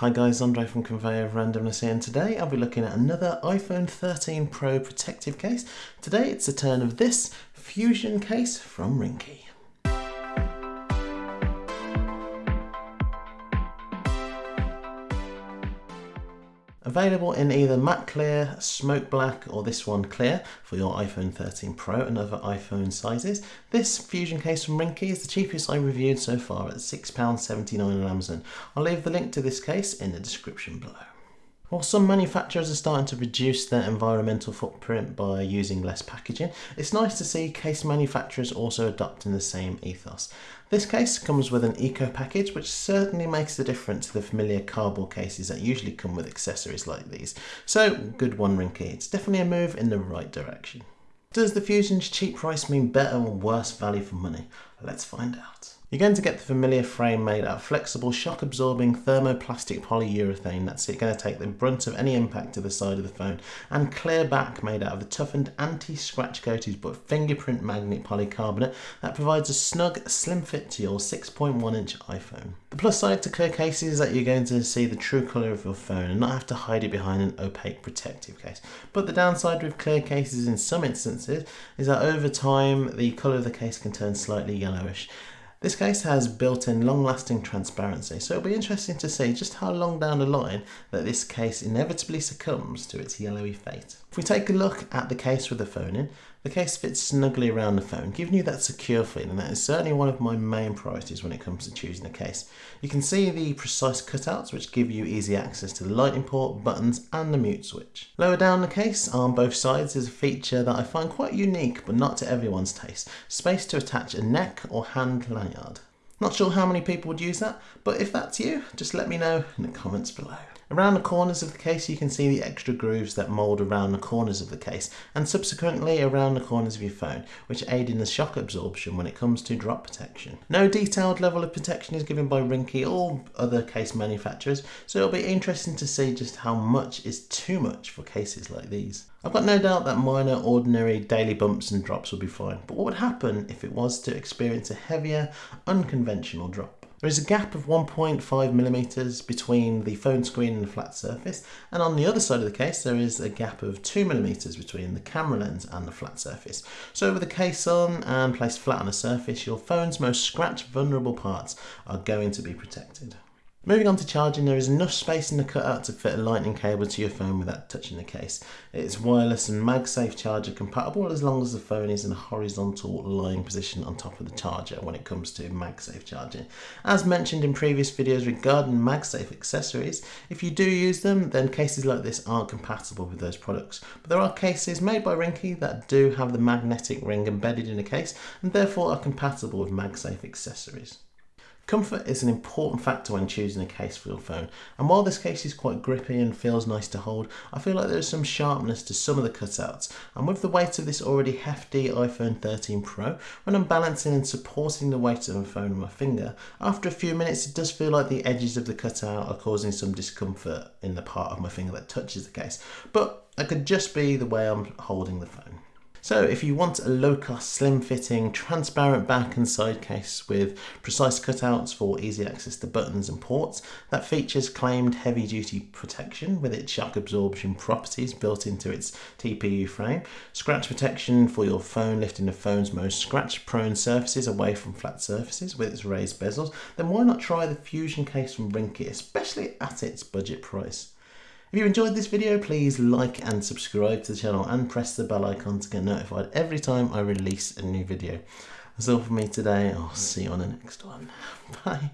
Hi guys, Andre from Conveyor of Randomness here and today I'll be looking at another iPhone 13 Pro protective case. Today it's the turn of this Fusion case from Ringke. Available in either matte clear, smoke black or this one clear for your iPhone 13 Pro and other iPhone sizes. This Fusion case from Ringke is the cheapest I reviewed so far at £6.79 on Amazon. I'll leave the link to this case in the description below. While some manufacturers are starting to reduce their environmental footprint by using less packaging, it's nice to see case manufacturers also adopting the same ethos. This case comes with an eco package which certainly makes a difference to the familiar cardboard cases that usually come with accessories like these. So good one Ringke, it's definitely a move in the right direction. Does the Fusion's cheap price mean better or worse value for money? Let's find out. You're going to get the familiar frame made out of flexible, shock-absorbing thermoplastic polyurethane that's going to take the brunt of any impact to the side of the phone, and clear back made out of the toughened anti-scratch coated but fingerprint magnet polycarbonate that provides a snug, slim fit to your 6.1 inch iPhone. The plus side to clear cases is that you're going to see the true colour of your phone and not have to hide it behind an opaque protective case. But the downside with clear cases in some instances is that over time the colour of the case can turn slightly yellowish. This case has built-in long-lasting transparency, so it'll be interesting to see just how long down the line that this case inevitably succumbs to its yellowy fate. If we take a look at the case with the phone in, the case fits snugly around the phone, giving you that secure feeling. That is certainly one of my main priorities when it comes to choosing a case. You can see the precise cutouts which give you easy access to the lightning port, buttons and the mute switch. Lower down the case on both sides is a feature that I find quite unique but not to everyone's taste. Space to attach a neck or hand lanyard. Not sure how many people would use that, but if that's you, just let me know in the comments below. Around the corners of the case you can see the extra grooves that mould around the corners of the case and subsequently around the corners of your phone which aid in the shock absorption when it comes to drop protection. No detailed level of protection is given by Ringke or other case manufacturers so it'll be interesting to see just how much is too much for cases like these. I've got no doubt that minor ordinary daily bumps and drops will be fine but what would happen if it was to experience a heavier unconventional drop? There is a gap of 1.5 millimeters between the phone screen and the flat surface, and on the other side of the case there is a gap of 2 millimeters between the camera lens and the flat surface. So with the case on and placed flat on a surface, your phone's most scratch vulnerable parts are going to be protected. Moving on to charging, there is enough space in the cutout to fit a lightning cable to your phone without touching the case. It's wireless and MagSafe charger compatible as long as the phone is in a horizontal lying position on top of the charger when it comes to MagSafe charging. As mentioned in previous videos regarding MagSafe accessories, if you do use them then cases like this aren't compatible with those products. But there are cases made by Ringke that do have the magnetic ring embedded in the case and therefore are compatible with MagSafe accessories. Comfort is an important factor when choosing a case for your phone, and while this case is quite grippy and feels nice to hold, I feel like there is some sharpness to some of the cutouts, and with the weight of this already hefty iPhone 13 Pro, when I'm balancing and supporting the weight of my phone on my finger, after a few minutes it does feel like the edges of the cutout are causing some discomfort in the part of my finger that touches the case, but that could just be the way I'm holding the phone. So if you want a low-cost, slim-fitting, transparent back and side case with precise cutouts for easy access to buttons and ports that features claimed heavy-duty protection with its shock absorption properties built into its TPU frame, scratch protection for your phone lifting the phone's most scratch-prone surfaces away from flat surfaces with its raised bezels, then why not try the Fusion case from Ringke, especially at its budget price. If you enjoyed this video, please like and subscribe to the channel and press the bell icon to get notified every time I release a new video. That's all for me today. I'll see you on the next one. Bye.